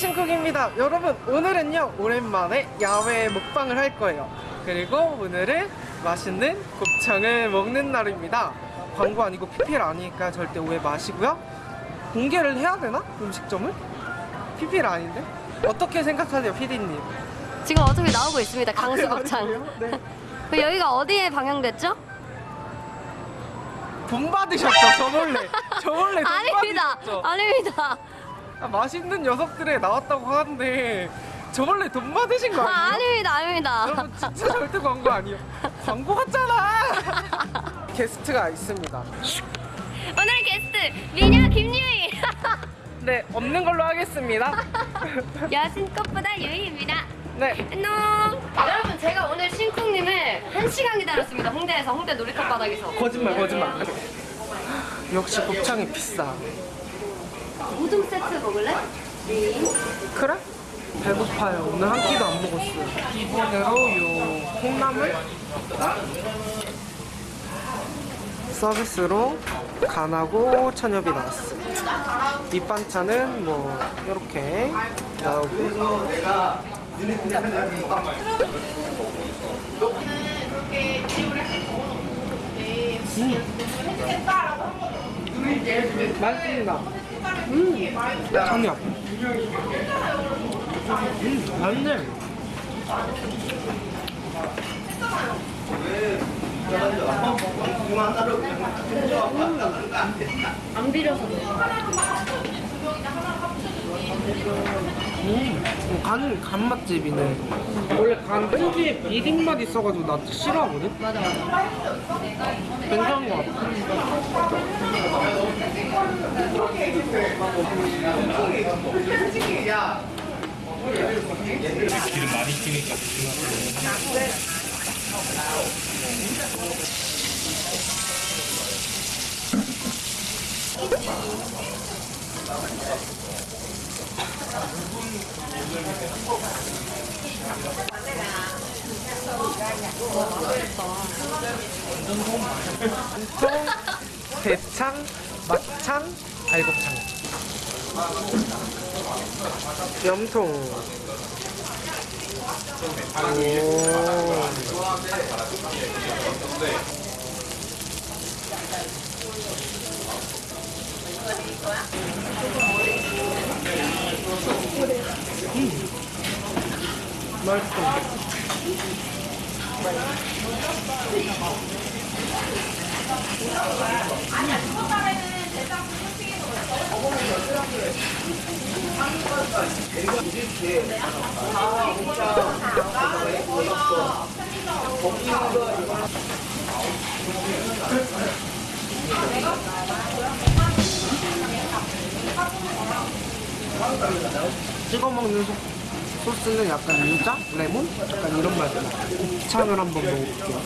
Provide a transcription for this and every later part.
신쿡입니다. 여러분 오늘은요 오랜만에 야외 먹방을 할 거예요. 그리고 오늘은 맛있는 곱창을 먹는 날입니다. 광고 아니고 PPL 아니니까 절대 오해 마시고요. 공개를 해야 되나 음식점을? PPL 아닌데? 어떻게 생각하세요, PD님? 지금 어차피 나오고 있습니다. 강수곱창. 네. 그 여기가 어디에 방영됐죠? 돈 받으셨죠, 저 몰래. 저 몰래 돈 아닙니다. 받으셨죠. 아닙니다. 아, 맛있는 녀석들에 나왔다고 하는데 저 몰래 돈 받으신 거 아, 아니에요? 아 닙니다. 아닙니다. 여러분 진짜 절대 광고 아니에요. 광고 같잖아. 게스트가 있습니다. 오늘의 게스트 미녀 김유희. 네, 없는 걸로 하겠습니다. 여신 꽃보다 유희입니다. 네, 안녕. 여러분 제가 오늘 신쿵님을 한 시간 기다렸습니다. 홍대에서 홍대 놀이터 바닥에서. 거짓말, 거짓말. 역시 곱창이 비싸. 우동 세트 먹을래? 그래? 배고파요. 오늘 한 끼도 안 먹었어요. 기본으로 요 콩나물 서비스로 간하고 천엽이 나왔어요. 밑반찬은 뭐 이렇게 나오고 음. 맛있습니다. 음, 천엽. 음, 맛있네. 안 비려서. 음, 간, 간 맛집이네. 원래 간 특유의 비린 맛 있어가지고 나 싫어하거든? 맞아 맞아. 괜찮은 것 같아. 기름 많이 튀니까 조심하세요. 통, 대창, 막창, 알곱창. 염통. 오. 음. 맛있어. 찍어 먹는 소, 소스는 약간 유자, 레몬, 약간 이런 맛이 나. 곱창을 한번 먹어볼게요.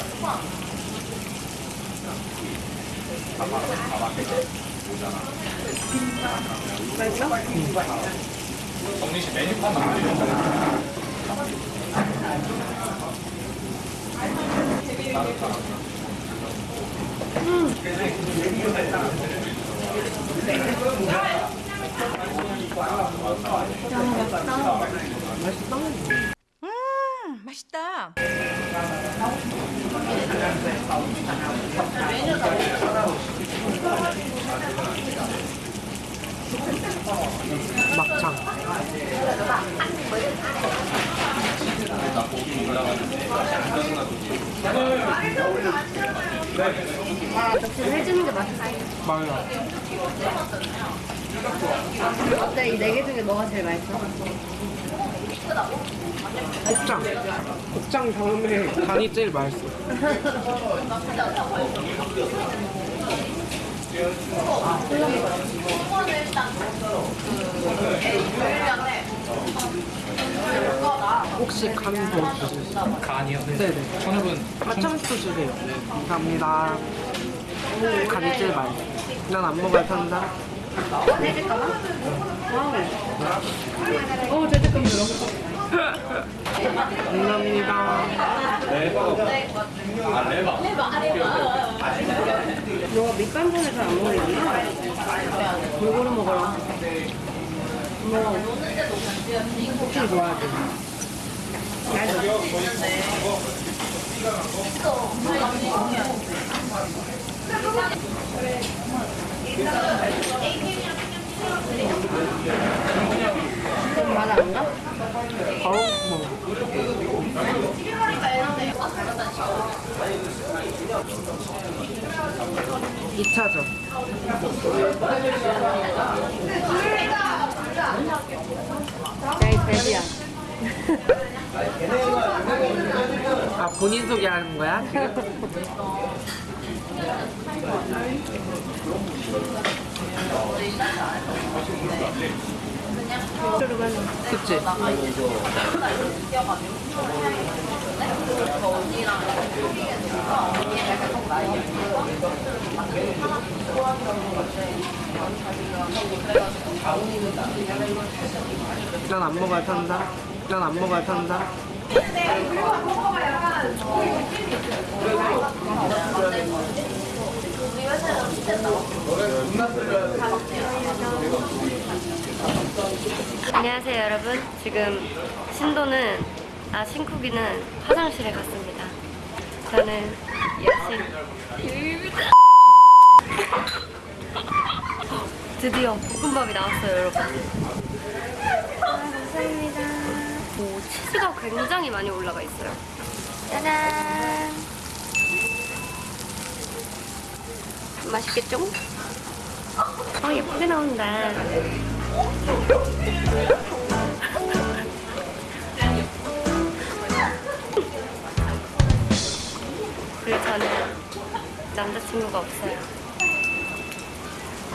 정민 씨 메뉴판 안 맛있다. 막창. 해주는 게 맛있어. 맞아요. 어때? 이 네 개 중에 뭐가 제일 맛있어? 곱창. 곱창 다음에 간이 제일 맛있어. 혹시 간더 주세요? 간이요? 네네. 천엽은 마창수 주세요. 감사합니다. 간이 제일 맛있어. 난 안 먹어야 탄다. 어, 죄책감 들어. 감사합니다. 너 밑반찬을 잘안 먹는구나. 골고루 먹어라. 곱창 좋아하지? 나? 바로 먹어. 이차전 야이 돼지야. 아 본인 소개하는 거야? 지금? 그치? 난안 먹어야 탄다. 난안 먹어야 탄다. 안녕하세요 여러분. 지금 신도는 아 신쿡이는 화장실에 갔습니다. 저는 여신 드디어 볶음밥이 나왔어요 여러분. 아, 감사합니다. 오 치즈가 굉장히 많이 올라가 있어요. 짜잔. 맛있겠죠? 아 예쁘게 나온다. 그리고 저는 남자친구가 없어요.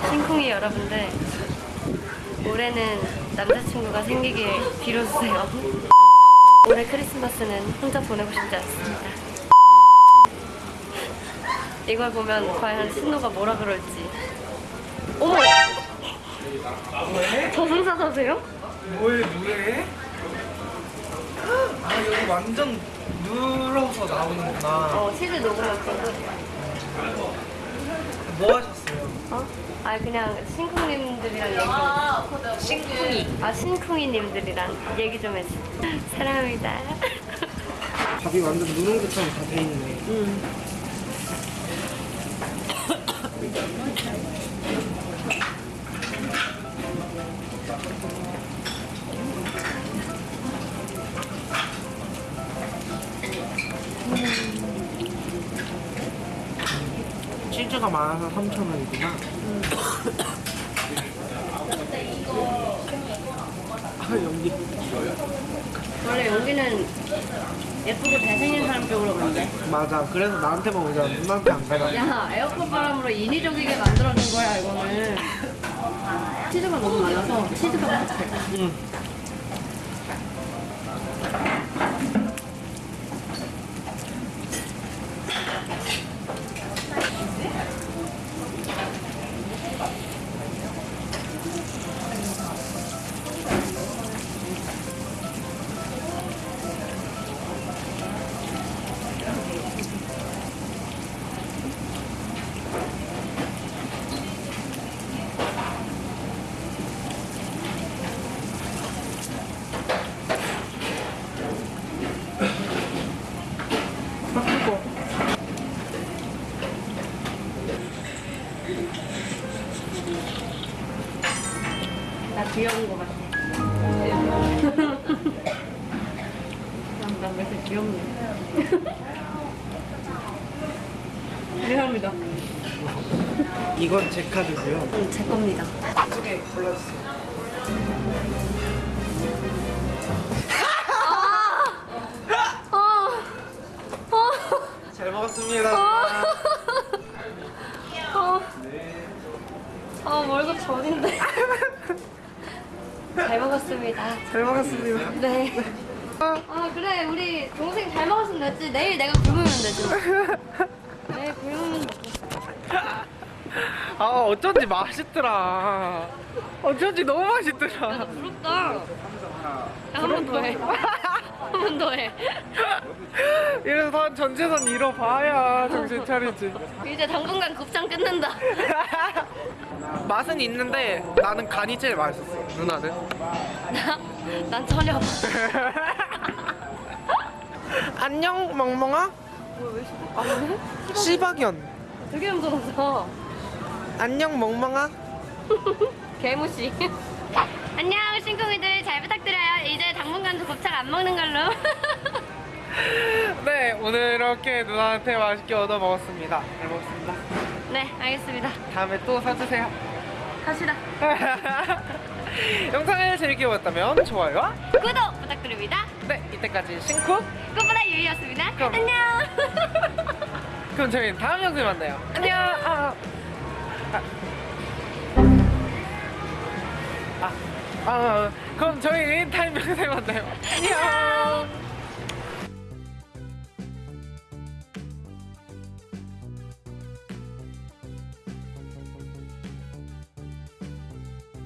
신쿵이 여러분들, 올해는 남자친구가 생기길 빌어주세요. 올해 크리스마스는 혼자 보내고 싶지 않습니다. 이걸 보면 과연 신노가 뭐라 그럴지. 어머! 저승사자세요? 뭐해 뭐해? 아 여기 완전 눌러서 나오는구나. 어, 치즈 녹으면 그런 소리야. 뭐 하셨어요? 어? 아 그냥 신쿵님들이랑 얘기 좀 신쿵이 아 신쿵이님들이랑 얘기 좀 했어 사랑합니다 밥이 완전 누른 것처럼 다 돼 있네. 치즈가 많아서 3,000원이구나. 아, 연기. 원래 여기는 예쁘고 잘생긴 사람 쪽으로 간대 맞아. 그래서 나한테만 오잖아. 누나한테 안 가잖아. 야 에어컨 바람으로 인위적이게 만들어준 거야 이거는 치즈가 너무 많아서 치즈가 응. 나 귀여운 거 같아 난왜 이렇게 귀엽니 미안합니다 이건 제 카드고요. 응, 제 겁니다 두개 골라주세요. 잘 먹었습니다. 네. 아, 그래. 우리 동생 잘 먹었으면 됐지. 내일 내가 굶으면 되지. 내일 굶으면 아 어쩐지 맛있더라. 어쩐지 너무 맛있더라. 부럽다. 한번 더 해. 한 번 더 해. 이래서 다 전재산 잃어봐야 정신 차리지. 이제 당분간 곱창 끊는다. 맛은 있는데 나는 간이 제일 맛있었어. 누나는? 난 전혀. 안녕 멍멍아. 시박 해? 시박연. 되게 무서웠어. 안녕 멍멍아. 개무시. 안녕 신궁이들 잘 부탁드려요. 이제 당분간도 곱창 안 먹는 걸로. 네 오늘 이렇게 누나한테 맛있게 얻어 먹었습니다. 잘 먹었습니다. 네 알겠습니다. 다음에 또 사주세요. 갑시다. 영상을 재밌게 보셨다면 좋아요와 구독 부탁드립니다. 네 이때까지 신쿠 꽃보다 유이였습니다. 그럼. 안녕. 그럼 저희는 다음 영상에 만나요. 안녕. 아, 아. 아, 아, 그럼 저희 타임 영상에 만나요. 안녕.